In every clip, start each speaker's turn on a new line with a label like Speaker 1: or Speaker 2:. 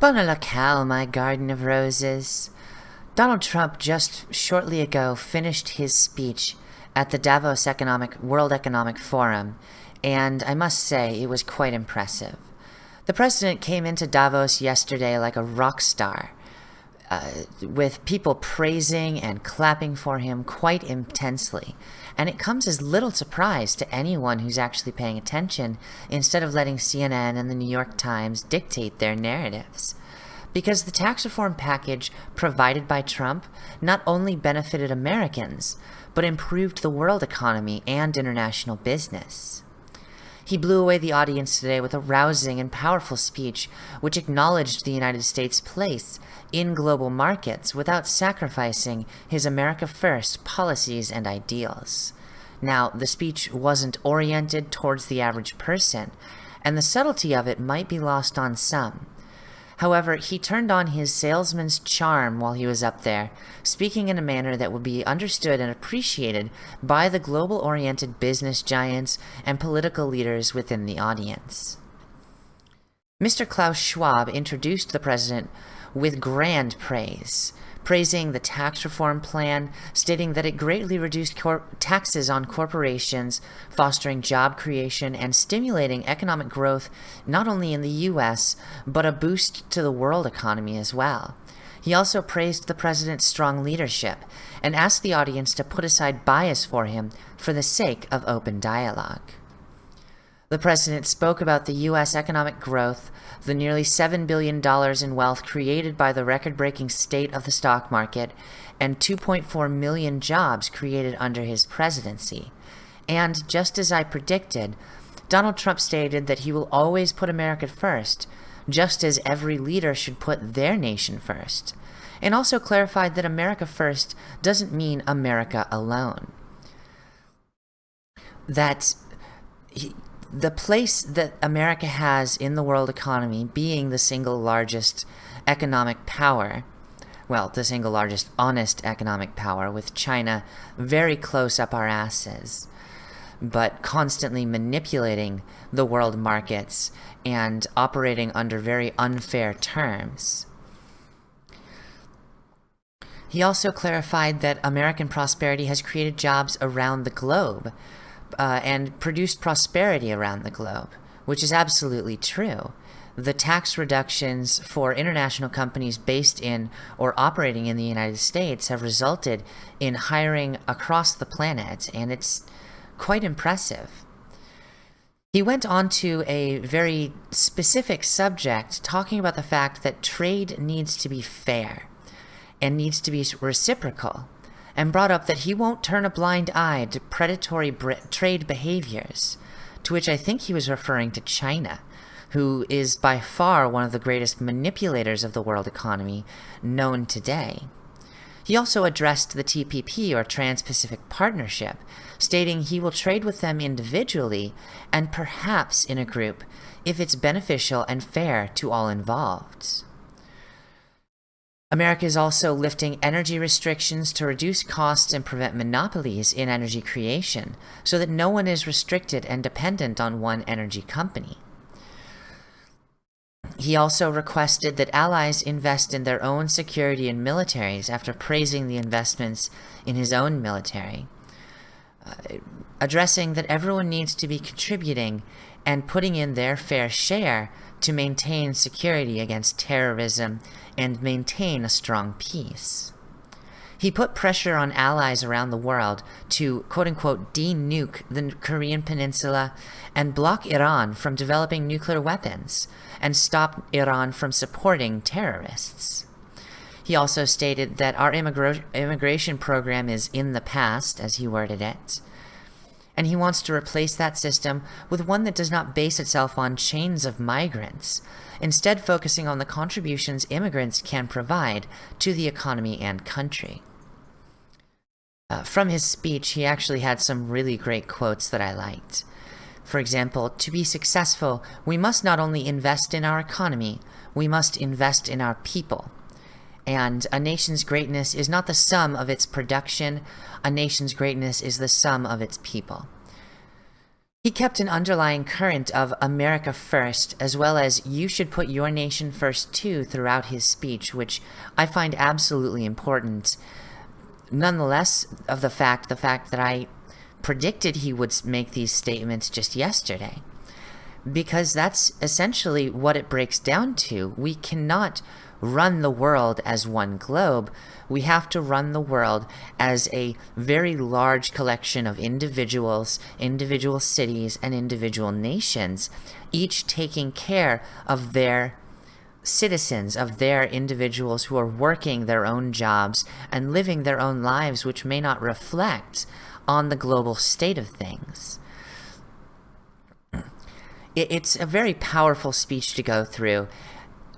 Speaker 1: Bona locale, my garden of roses. Donald Trump just shortly ago finished his speech at the Davos Economic World Economic Forum, and I must say it was quite impressive. The president came into Davos yesterday like a rock star, uh, with people praising and clapping for him quite intensely. And it comes as little surprise to anyone who's actually paying attention instead of letting CNN and the New York Times dictate their narratives. Because the tax reform package provided by Trump not only benefited Americans, but improved the world economy and international business. He blew away the audience today with a rousing and powerful speech which acknowledged the United States' place in global markets without sacrificing his America First policies and ideals. Now, the speech wasn't oriented towards the average person, and the subtlety of it might be lost on some. However, he turned on his salesman's charm while he was up there, speaking in a manner that would be understood and appreciated by the global-oriented business giants and political leaders within the audience. Mr. Klaus Schwab introduced the president with grand praise, praising the tax reform plan, stating that it greatly reduced taxes on corporations, fostering job creation, and stimulating economic growth not only in the US, but a boost to the world economy as well. He also praised the president's strong leadership and asked the audience to put aside bias for him for the sake of open dialogue. The president spoke about the U.S. economic growth, the nearly $7 billion in wealth created by the record-breaking state of the stock market, and 2.4 million jobs created under his presidency. And, just as I predicted, Donald Trump stated that he will always put America first, just as every leader should put their nation first, and also clarified that America first doesn't mean America alone. That the place that America has in the world economy, being the single largest economic power, well, the single largest honest economic power, with China very close up our asses, but constantly manipulating the world markets and operating under very unfair terms. He also clarified that American prosperity has created jobs around the globe, uh, and produced prosperity around the globe, which is absolutely true. The tax reductions for international companies based in or operating in the United States have resulted in hiring across the planet, and it's quite impressive. He went on to a very specific subject, talking about the fact that trade needs to be fair and needs to be reciprocal and brought up that he won't turn a blind eye to predatory trade behaviors, to which I think he was referring to China, who is by far one of the greatest manipulators of the world economy known today. He also addressed the TPP, or Trans-Pacific Partnership, stating he will trade with them individually and perhaps in a group if it's beneficial and fair to all involved. America is also lifting energy restrictions to reduce costs and prevent monopolies in energy creation, so that no one is restricted and dependent on one energy company. He also requested that allies invest in their own security and militaries after praising the investments in his own military, Uh, addressing that everyone needs to be contributing and putting in their fair share to maintain security against terrorism and maintain a strong peace. He put pressure on allies around the world to quote-unquote de-nuke the Korean peninsula and block Iran from developing nuclear weapons and stop Iran from supporting terrorists. He also stated that our immigration program is in the past, as he worded it, and he wants to replace that system with one that does not base itself on chains of migrants, instead focusing on the contributions immigrants can provide to the economy and country. Uh, from his speech, he actually had some really great quotes that I liked. For example, to be successful, we must not only invest in our economy, we must invest in our people. And a nation's greatness is not the sum of its production, a nation's greatness is the sum of its people. He kept an underlying current of America first, as well as you should put your nation first too throughout his speech, which I find absolutely important. Nonetheless, of the fact, the fact that I predicted he would make these statements just yesterday. Because that's essentially what it breaks down to. We cannot run the world as one globe. We have to run the world as a very large collection of individuals, individual cities, and individual nations, each taking care of their citizens, of their individuals who are working their own jobs and living their own lives which may not reflect on the global state of things. It's a very powerful speech to go through,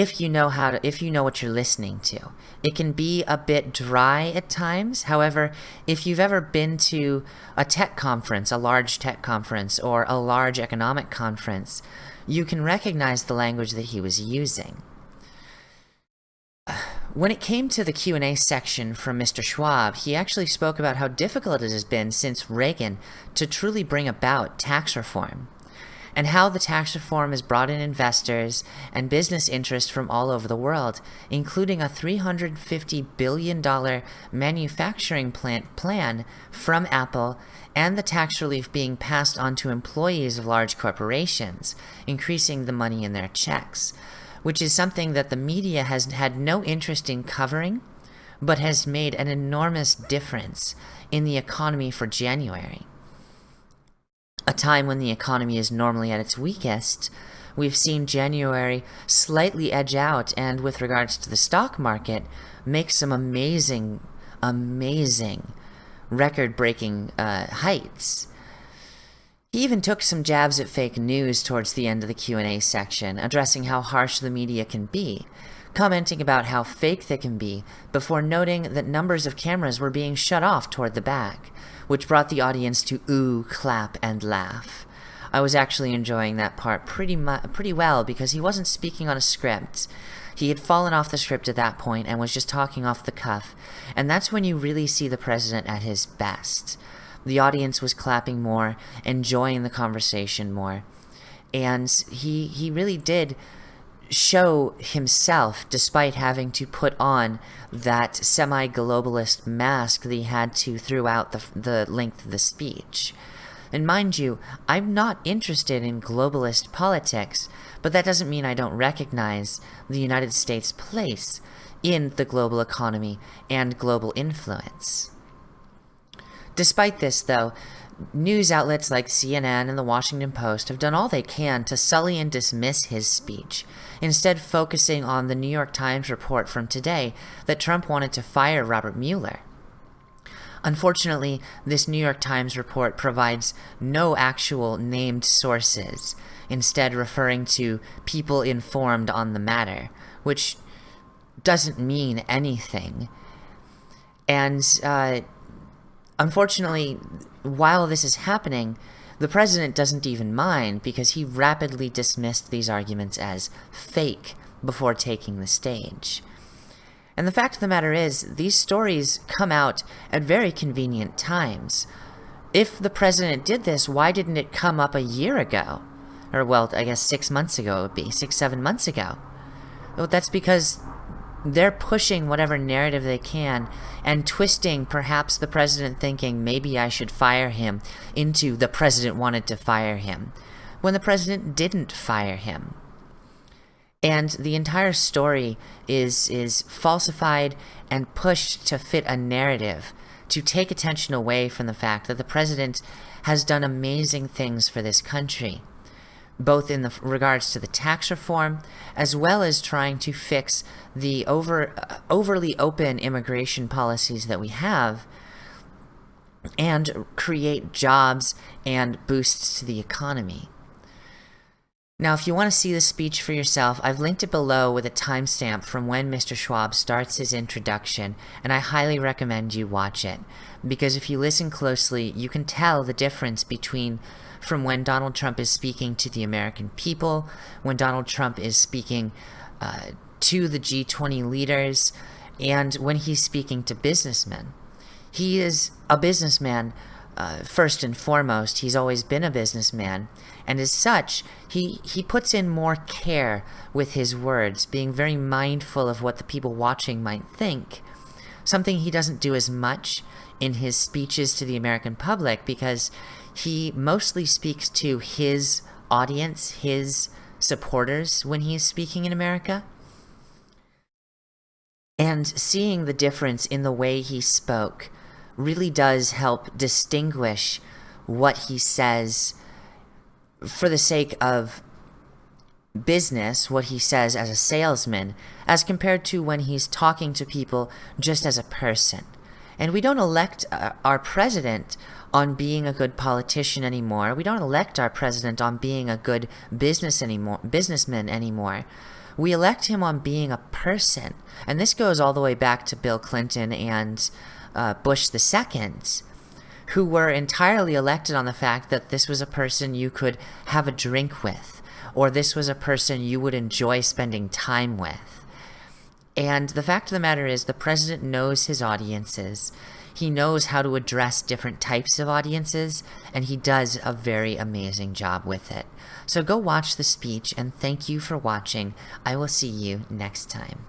Speaker 1: if you know how to if you know what you're listening to. It can be a bit dry at times. However if you've ever been to a tech conference a large tech conference or a large economic conference you can recognize the language that he was using. When it came to the Q&A section from Mr. Schwab, he actually spoke about how difficult it has been since Reagan to truly bring about tax reform and how the tax reform has brought in investors and business interest from all over the world, including a $350 billion manufacturing plant plan from Apple and the tax relief being passed on to employees of large corporations, increasing the money in their checks, which is something that the media has had no interest in covering, but has made an enormous difference in the economy for January a time when the economy is normally at its weakest, we've seen January slightly edge out and with regards to the stock market, make some amazing, amazing record-breaking uh, heights. He even took some jabs at fake news towards the end of the Q&A section, addressing how harsh the media can be, commenting about how fake they can be, before noting that numbers of cameras were being shut off toward the back, which brought the audience to ooh, clap, and laugh. I was actually enjoying that part pretty pretty well because he wasn't speaking on a script. He had fallen off the script at that point and was just talking off the cuff, and that's when you really see the president at his best. The audience was clapping more, enjoying the conversation more, and he he really did show himself despite having to put on that semi-globalist mask that he had to throughout the, the length of the speech. And mind you, I'm not interested in globalist politics, but that doesn't mean I don't recognize the United States' place in the global economy and global influence. Despite this, though, news outlets like CNN and the Washington Post have done all they can to sully and dismiss his speech, instead focusing on the New York Times report from today that Trump wanted to fire Robert Mueller. Unfortunately, this New York Times report provides no actual named sources, instead referring to people informed on the matter, which doesn't mean anything. And uh, unfortunately, while this is happening, the president doesn't even mind because he rapidly dismissed these arguments as fake before taking the stage. And the fact of the matter is, these stories come out at very convenient times. If the president did this, why didn't it come up a year ago? Or, well, I guess six months ago it would be, six, seven months ago. Well, that's because they're pushing whatever narrative they can and twisting perhaps the president thinking maybe I should fire him into the president wanted to fire him when the president didn't fire him. And the entire story is is falsified and pushed to fit a narrative to take attention away from the fact that the president has done amazing things for this country both in the regards to the tax reform as well as trying to fix the over uh, overly open immigration policies that we have and create jobs and boosts to the economy. Now, if you want to see the speech for yourself, I've linked it below with a timestamp from when Mr. Schwab starts his introduction, and I highly recommend you watch it, because if you listen closely, you can tell the difference between from when Donald Trump is speaking to the American people, when Donald Trump is speaking uh, to the G20 leaders, and when he's speaking to businessmen. He is a businessman uh, first and foremost, he's always been a businessman, and as such, he, he puts in more care with his words, being very mindful of what the people watching might think. Something he doesn't do as much in his speeches to the American public because he mostly speaks to his audience, his supporters when he's speaking in America. And seeing the difference in the way he spoke really does help distinguish what he says for the sake of business, what he says as a salesman, as compared to when he's talking to people just as a person. And we don't elect uh, our president on being a good politician anymore. We don't elect our president on being a good business anymore, businessman anymore. We elect him on being a person. And this goes all the way back to Bill Clinton and uh, Bush II, who were entirely elected on the fact that this was a person you could have a drink with, or this was a person you would enjoy spending time with. And the fact of the matter is, the president knows his audiences. He knows how to address different types of audiences, and he does a very amazing job with it. So go watch the speech, and thank you for watching. I will see you next time.